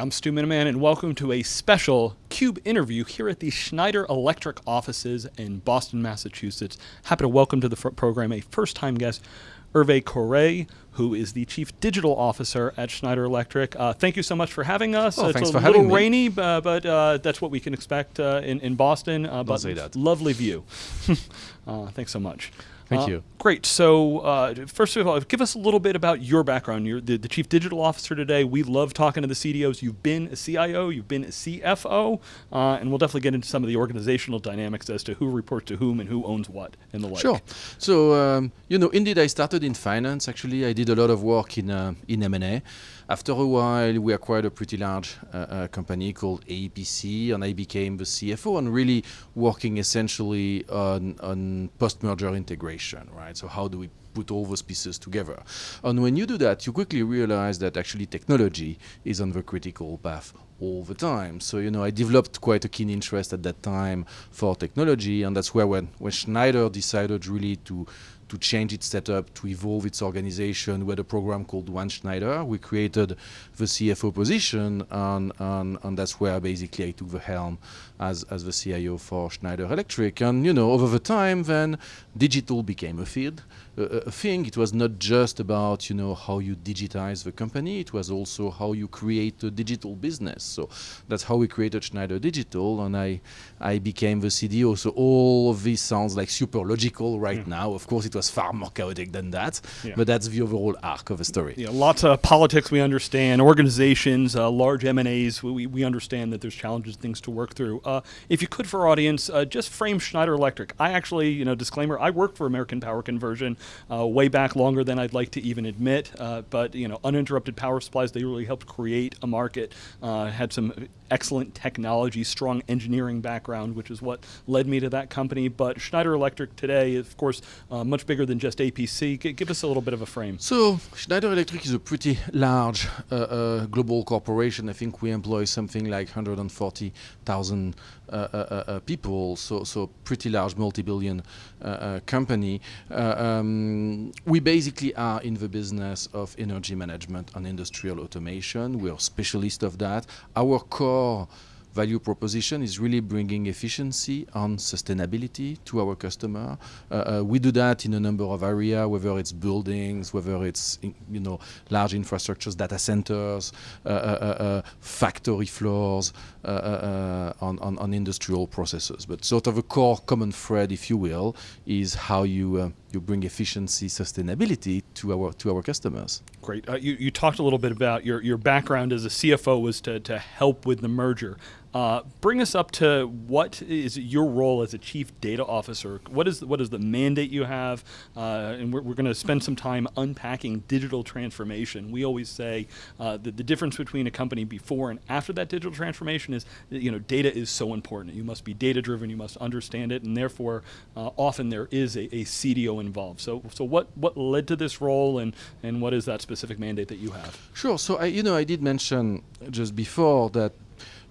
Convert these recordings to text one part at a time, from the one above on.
I'm Stu Miniman, and welcome to a special CUBE interview here at the Schneider Electric offices in Boston, Massachusetts. Happy to welcome to the program a first-time guest, Hervé Coureil, who is the Chief Digital Officer at Schneider Electric. Uh, thank you so much for having us. Oh, it's thanks a for little having me. rainy, uh, but uh, that's what we can expect uh, in, in Boston. Uh, but lovely view. Uh, thanks so much. Thank you. Great. So, uh, first of all, give us a little bit about your background. You're the, the chief digital officer today. We love talking to the CDOs. You've been a CIO, you've been a CFO, uh, and we'll definitely get into some of the organizational dynamics as to who reports to whom and who owns what and the like. Sure. So um, you know, indeed, I started in finance. Actually, I did a lot of work in uh, in M&A. After a while, we acquired a pretty large uh, uh, company called APC, and I became the CFO and really working essentially on on post-merger integration. Right. So how do we put all those pieces together. And when you do that, you quickly realize that actually technology is on the critical path all the time. So, you know, I developed quite a keen interest at that time for technology, and that's where when, when Schneider decided really to to change its setup, to evolve its organization. We had a program called One Schneider. We created the CFO position, and, and, and that's where basically I took the helm as, as the CIO for Schneider Electric. And, you know, over the time, then digital became a field, a, a thing. It was not just about, you know, how you digitize the company. It was also how you create a digital business. So that's how we created Schneider Digital, and I, I became the CDO. So all of this sounds like super logical right now. Of course, it was far more chaotic than that, Yeah. but that's the overall arc of the story. Yeah, lots of politics we understand, organizations, uh, large M&As, we, we understand that there's challenges, things to work through. Uh, if you could for audience, uh, just frame Schneider Electric. I actually, you know, disclaimer, I worked for American Power Conversion uh, way back longer than I'd like to even admit, uh, but, you know, uninterrupted power supplies, they really helped create a market, uh, had some excellent technology, strong engineering background, which is what led me to that company. But Schneider Electric today, is, of course, uh, much bigger than just APC. G- give us a little bit of a frame. So Schneider Electric is a pretty large uh, uh, global corporation. I think we employ something like 140,000 uh, uh, uh, people. So so pretty large, multi-billion uh, uh, company. Uh, um, we basically are in the business of energy management and industrial automation. We are specialists of that. Our core value proposition is really bringing efficiency and sustainability to our customer. Uh, uh, we do that in a number of areas, whether it's buildings, whether it's in, you know large infrastructures, data centers, uh, uh, uh, uh, factory floors, on, on, on industrial processes. But sort of a core common thread, if you will, is how you you bring efficiency, sustainability to our to our customers. Great. Uh, you, you talked a little bit about your, your background as a CFO was to, to help with the merger. Uh, bring us up to what is your role as a chief data officer? What is what is the mandate you have? Uh, and we're, we're going to spend some time unpacking digital transformation. We always say uh, that the difference between a company before and after that digital transformation is you know data is so important. You must be data driven. You must understand it, and therefore uh, often there is a, a CDO involved. So so what what led to this role, and and what is that specific mandate that you have? Sure. So I, you know, I did mention just before that,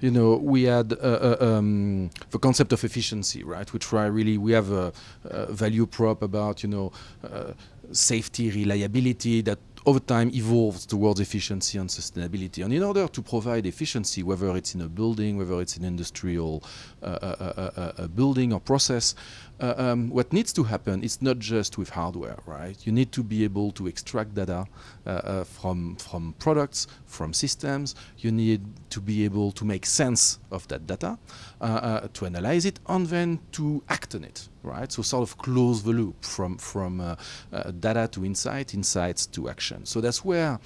you know, we had uh, um, the concept of efficiency, right? Which I really we have a, a value prop about, you know, uh, safety, reliability that over time evolves towards efficiency and sustainability. And in order to provide efficiency, whether it's in a building, whether it's an industrial uh, uh, uh, uh, uh, building or process, uh, um, what needs to happen is not just with hardware, right? You need to be able to extract data uh, uh, from from products, from systems. You need to be able to make sense of that data, uh, uh, to analyze it, and then to act on it, right? So sort of close the loop from from data to insight, insights to action. So that's where,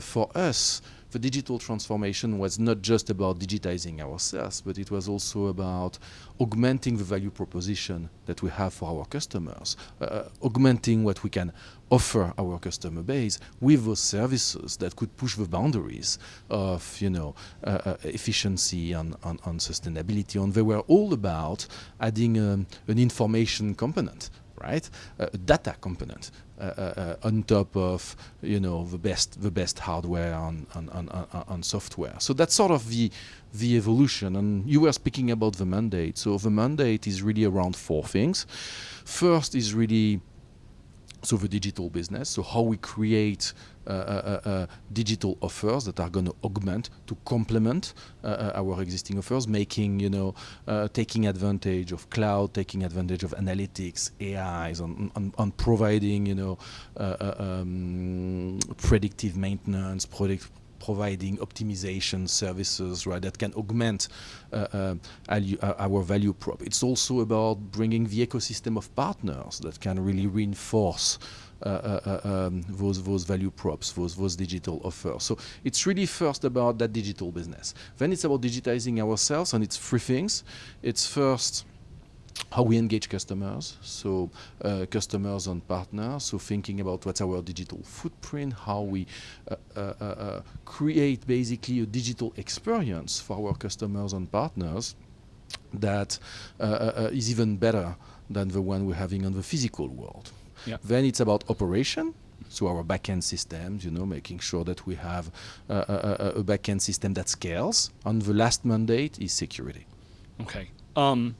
for us, the digital transformation was not just about digitizing ourselves, but it was also about augmenting the value proposition that we have for our customers, uh, augmenting what we can offer our customer base with those services that could push the boundaries of, you know, uh, uh, efficiency and, and, and sustainability. And they were all about adding um, an information component right? A data component on top of you know the best the best hardware on on, on, and, and software. So that's sort of the the evolution. And you were speaking about the mandate. So the mandate is really around four things. First is really so the digital business, so how we create uh, uh, uh, digital offers that are going to augment, to complement our existing offers, making you know, taking advantage of cloud, taking advantage of analytics, AIs, on, on, on providing you know, um, predictive maintenance, product providing optimization services, right, that can augment uh, uh, uh, our value prop. It's also about bringing the ecosystem of partners that can really reinforce uh, uh, um, those those value props, those those digital offers. So it's really first about that digital business. Then it's about digitizing ourselves, and it's three things. It's first how we engage customers, so uh, customers and partners, so thinking about what's our digital footprint, how we uh, uh, uh, uh create basically a digital experience for our customers and partners that uh, is even better than the one we're having on the physical world. Yep. Then it's about operation, so our backend systems, you know, making sure that we have a, a, a backend system that scales. And the last mandate is security. Okay. Um,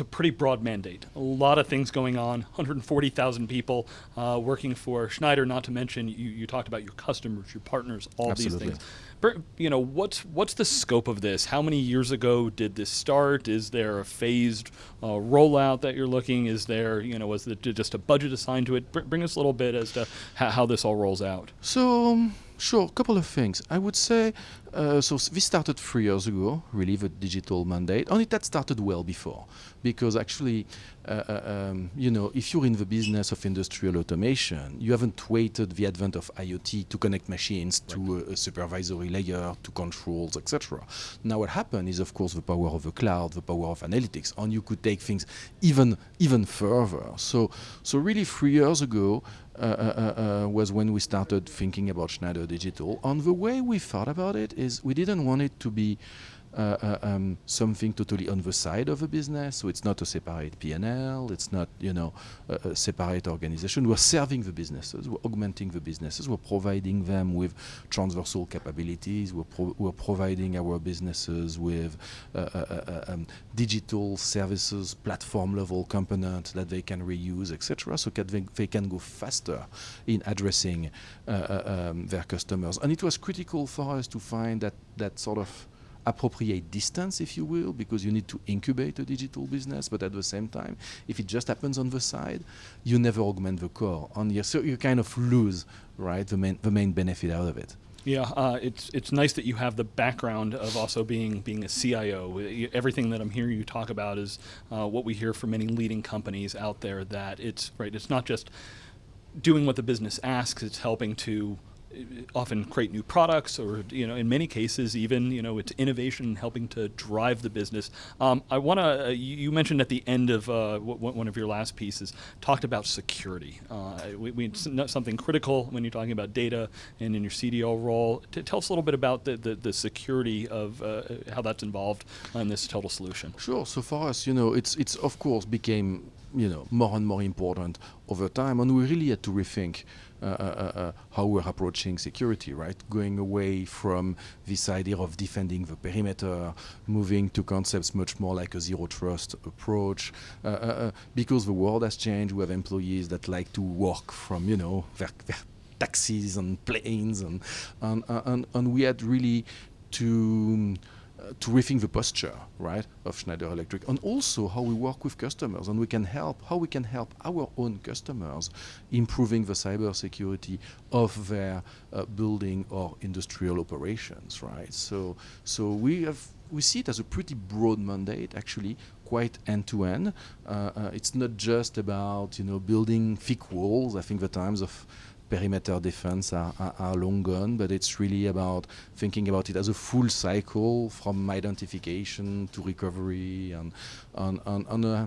it's a pretty broad mandate. A lot of things going on. 140,000 people uh, working for Schneider. Not to mention, you, you talked about your customers, your partners, all Absolutely. these things. You know, what's what's the scope of this? How many years ago did this start? Is there a phased uh, rollout that you're looking? Is there, you know, was it just a budget assigned to it? Br bring us a little bit as to how, how this all rolls out. So. Um, Sure, a couple of things. I would say, uh, so this started three years ago, really, the digital mandate. Only that started well before, because actually, uh, uh, um, you know, if you're in the business of industrial automation, you haven't waited the advent of IoT to connect machines right. to a, a, supervisory layer, to controls, etc. Now, what happened is, of course, the power of the cloud, the power of analytics, and you could take things even even further. So, so really, three years ago, uh, uh, uh, was when we started thinking about Schneider Digital. And the way we thought about it is we didn't want it to be um, something totally on the side of a business. So it's not a separate P&L. It's not, you know, a, a, separate organization. We're serving the businesses. We're augmenting the businesses. We're providing them with transversal capabilities. We're, pro we're providing our businesses with uh, uh, uh um, digital services, platform level component that they can reuse, etc. So that they, they, can go faster in addressing um, their customers. And it was critical for us to find that that sort of appropriate distance, if you will, because you need to incubate a digital business, but at the same time, if it just happens on the side, you never augment the core. On your, so you kind of lose, right, the main, the main benefit out of it. Yeah, uh, it's it's nice that you have the background of also being being a CIO. Everything that I'm hearing you talk about is uh, what we hear from many leading companies out there. That it's right. It's not just doing what the business asks. It's helping to often create new products or you know in many cases even you know it's innovation helping to drive the business. Um, I want to uh, you mentioned at the end of uh, one of your last pieces talked about security. Uh, we, we, something critical when you're talking about data and in your CDO role. T tell us a little bit about the, the, the security of uh, how that's involved in this total solution. Sure. So for us you know it's it's of course became you know more and more important over time and we really had to rethink uh, uh, uh, how we're approaching security, right? Going away from this idea of defending the perimeter, moving to concepts much more like a zero trust approach. because the world has changed, we have employees that like to work from, you know, their, their taxis and planes, and, and, and, and we had really to to rethink the posture, right, of Schneider Electric, and also how we work with customers, and we can help how we can help our own customers improving the cybersecurity of their uh, building or industrial operations, right? So, so we have we see it as a pretty broad mandate, actually, quite end to end. Uh, uh, it's not just about you know building thick walls. I think the times of perimeter defense are, are, are, long gone, but it's really about thinking about it as a full cycle from identification to recovery and, and, and, and uh,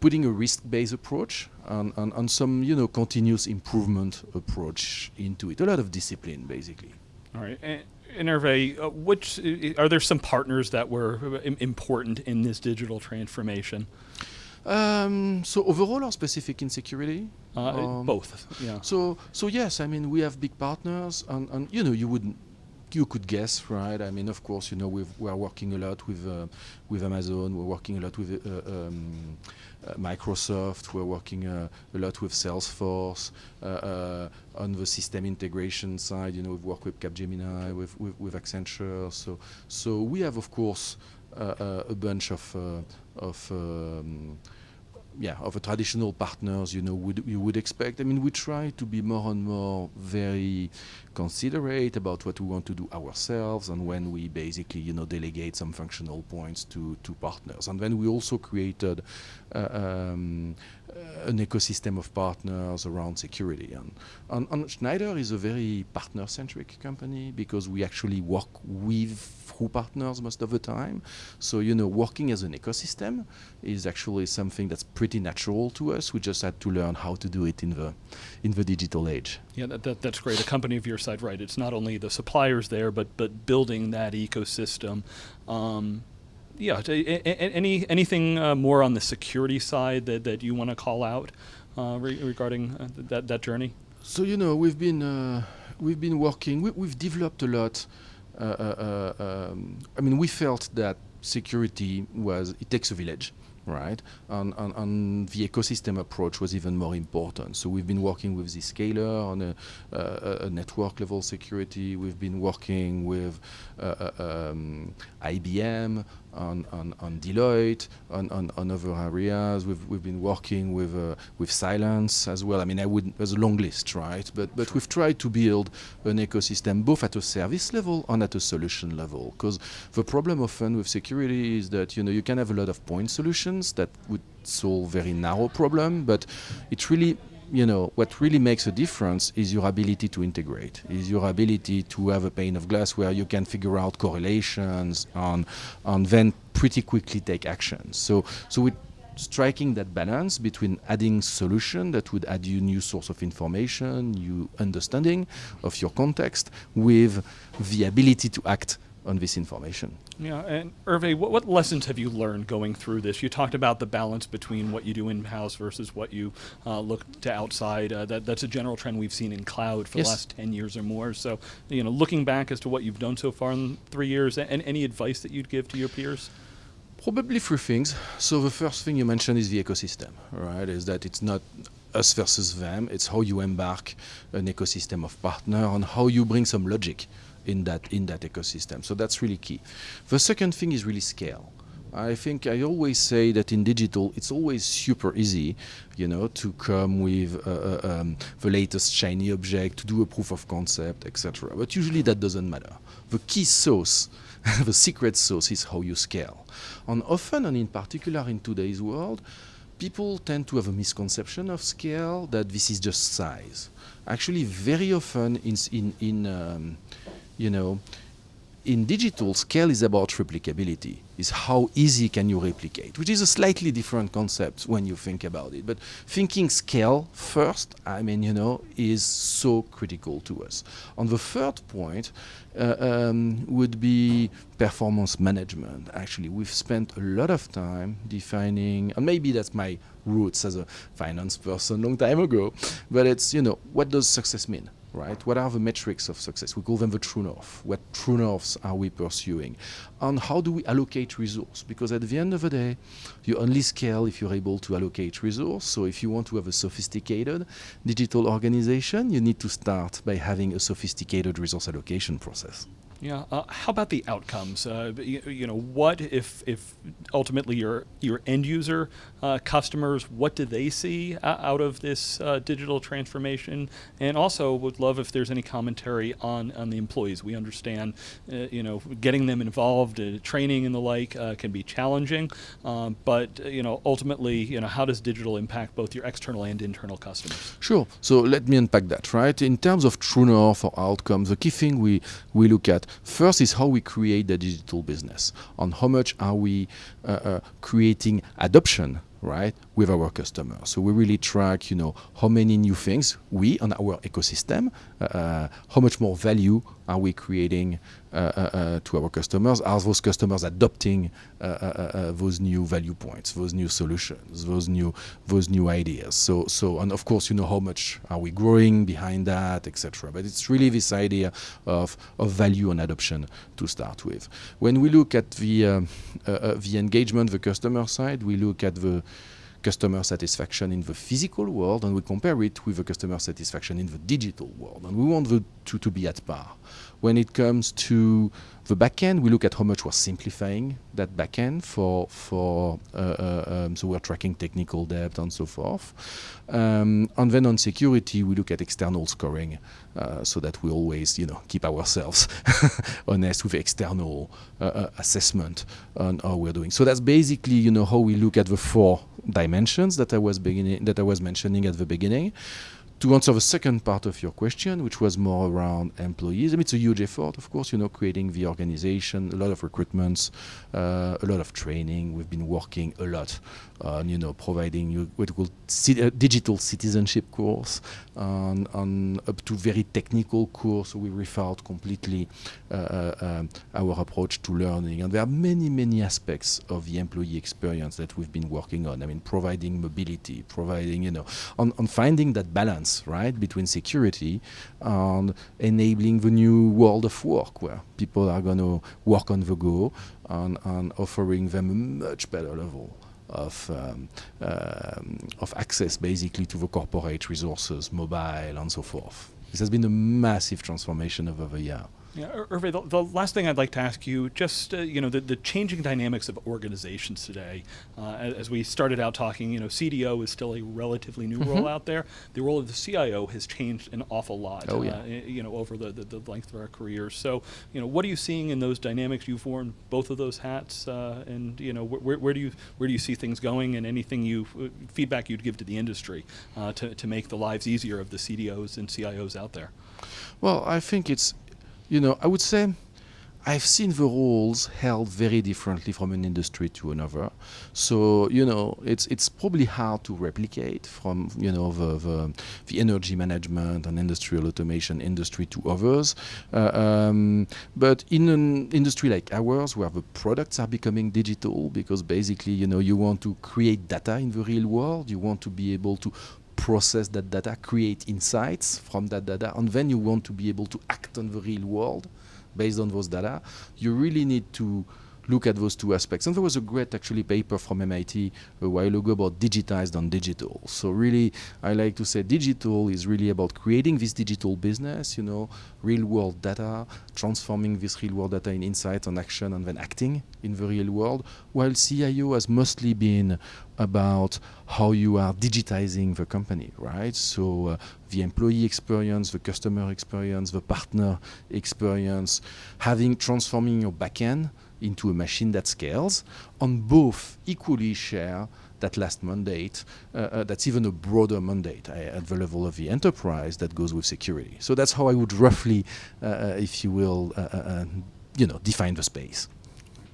putting a risk-based approach and, and, and, some you know continuous improvement approach into it. A lot of discipline, basically. All right. And, uh, which uh, are there some partners that were uh, important in this digital transformation? Um, so overall or specific in security? Uh, um, both. Yeah. So so yes, I mean we have big partners, and, and you know you would you could guess, right? I mean, of course, you know, we we are working a lot with uh, with Amazon. We're working a lot with uh, um, Microsoft. We're working a lot with Salesforce. on the system integration side, you know, we've worked with Capgemini, with, with, with Accenture. So, so we have, of course, a bunch of, of um, yeah, of a traditional partners, you know, would you would expect. I mean, we try to be more and more very considerate about what we want to do ourselves, and when we basically, you know, delegate some functional points to to partners. And then we also created uh, um, an ecosystem of partners around security. And, and, and Schneider is a very partner-centric company because we actually work with through partners most of the time. So, you know, working as an ecosystem is actually something that's pretty natural to us. We just had to learn how to do it in the, in the digital age. Yeah, that, that, that's great. A company of your side, right? It's not only the suppliers there, but, but building that ecosystem. Um, yeah, any anything uh, more on the security side that, that you want to call out uh, re regarding uh, that that journey? So you know we've been uh, we've been working. We, have developed a lot. Uh, uh, um, I mean, we felt that security was it takes a village right? And, and, and, the ecosystem approach was even more important. So we've been working with Zscaler on a, a network level security. We've been working with um, IBM on, on, on Deloitte, on, on, on, other areas. We've, we've been working with, uh, with Cylance as well. I mean, I would there's a long list, right? But, but we've tried to build an ecosystem both at a service level and at a solution level. Because the problem often with security is that, you know, you can have a lot of point solutions that would solve very narrow problem, but it really you know, what really makes a difference is your ability to integrate, is your ability to have a pane of glass where you can figure out correlations and, and then pretty quickly take action. So, so we striking that balance between adding solution that would add you new source of information, new understanding of your context, with the ability to act on this information. Yeah, and Hervé, what, what, lessons have you learned going through this? You talked about the balance between what you do in-house versus what you uh, look to outside. Uh, that, that's a general trend we've seen in cloud for yes. the last 10 years or more. So, you know, looking back as to what you've done so far in three years, and any advice that you'd give to your peers? Probably three things. So the first thing you mentioned is the ecosystem, right? Is that it's not us versus them. It's how you embark an ecosystem of partner and how you bring some logic in that in that ecosystem. So that's really key. The second thing is really scale. I think I always say that in digital, it's always super easy, you know, to come with uh, uh um, the latest shiny object, to do a proof of concept, etc. But usually that doesn't matter. The key source, the secret source is how you scale. And often, and in particular in today's world, people tend to have a misconception of scale that this is just size. Actually, very often in in in um, you know, in digital, scale is about replicability. Is how easy can you replicate, which is a slightly different concept when you think about it. But thinking scale first, I mean, you know, is so critical to us. On the third point uh, um, would be performance management. Actually, we've spent a lot of time defining, and maybe that's my roots as a finance person long time ago, but it's, you know, what does success mean? Right? What are the metrics of success? We call them the true north. What true norths are we pursuing? And how do we allocate resource? Because at the end of the day, you only scale if you're able to allocate resource. So if you want to have a sophisticated digital organization, you need to start by having a sophisticated resource allocation process. Yeah. Uh, how about the outcomes? Uh, you, you, know, what if if ultimately your your end user uh, customers, what do they see out of this uh, digital transformation? And also, would love if there's any commentary on on the employees. We understand, uh, you know, getting them involved, uh, training and the like can be challenging. Um, but you know, ultimately, you know, how does digital impact both your external and internal customers? Sure. So let me unpack that. Right. In terms of true north or outcomes, the key thing we we look at First is how we create the digital business, on how much are we uh, uh, creating adoption right, with our customers. So we really track, you know, how many new things we on our ecosystem, uh, uh how much more value are we creating uh, uh, uh to our customers? Are those customers adopting uh, uh, uh, those new value points, those new solutions, those new those new ideas? So, so and of course, you know, how much are we growing behind that, etc. But it's really this idea of of value and adoption to start with. When we look at the the engagement, the customer side, we look at the customer satisfaction in the physical world and we compare it with the customer satisfaction in the digital world. And we want the two to be at par. When it comes to the backend, we look at how much we're simplifying that backend for for uh, uh, um, so we're tracking technical debt and so forth. Um, and then on security, we look at external scoring uh, so that we always you know keep ourselves honest with external uh, uh, assessment on how we're doing. So that's basically you know how we look at the four dimensions that I was beginning that I was mentioning at the beginning to answer the second part of your question, which was more around employees, I mean, it's a huge effort, of course, you know, creating the organization, a lot of recruitments, uh, a lot of training. We've been working a lot you know, providing you what we call ci- digital citizenship course, on, on up to very technical course. We rethought completely uh, uh, um, our approach to learning. And there are many, many aspects of the employee experience that we've been working on. I mean, providing mobility, providing, you know, on, on finding that balance balance, right, between security and enabling the new world of work where people are going to work on the go and, and offering them a much better level of um, um, of access basically to the corporate resources, mobile and so forth. This has been a massive transformation over the year. Yeah, Hervé, the, the, last thing I'd like to ask you, just uh, you know, the, the changing dynamics of organizations today. Uh, as, as, we started out talking, you know, CDO is still a relatively new mm-hmm. role out there. The role of the CIO has changed an awful lot. Oh, yeah. Uh, you know, over the, the, the, length of our careers. So, you know, what are you seeing in those dynamics? You've worn both of those hats, uh, and you know, wh- where, where do you where do you see things going, and anything you uh, feedback you'd give to the industry uh, to to make the lives easier of the CDOs and CIOs out there? Well, I think it's you know, I would say I've seen the roles held very differently from an industry to another. So you know, it's it's probably hard to replicate from you know the the, the energy management and industrial automation industry to others. Uh, um, but in an industry like ours, where the products are becoming digital, because basically you know you want to create data in the real world, you want to be able to process that data, create insights from that data, and then you want to be able to act on the real world based on those data, you really need to look at those two aspects. And there was a great actually paper from MIT a while ago about digitized and digital. So really, I like to say digital is really about creating this digital business, you know, real world data, transforming this real world data in insight and action and then acting in the real world, while CIO has mostly been about how you are digitizing the company, right? So uh, the employee experience, the customer experience, the partner experience, having transforming your backend into a machine that scales, and both equally share that last mandate. Uh, uh, that's even a broader mandate uh, at the level of the enterprise that goes with security. So that's how I would roughly, uh, uh, if you will, uh, you know, define the space.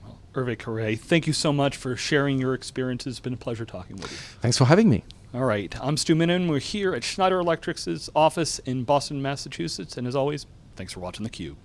Well, Hervé Coureil, thank you so much for sharing your experiences. It's been a pleasure talking with you. Thanks for having me. All right, I'm Stu Miniman. We're here at Schneider Electric's office in Boston, Massachusetts, and as always, thanks for watching theCUBE.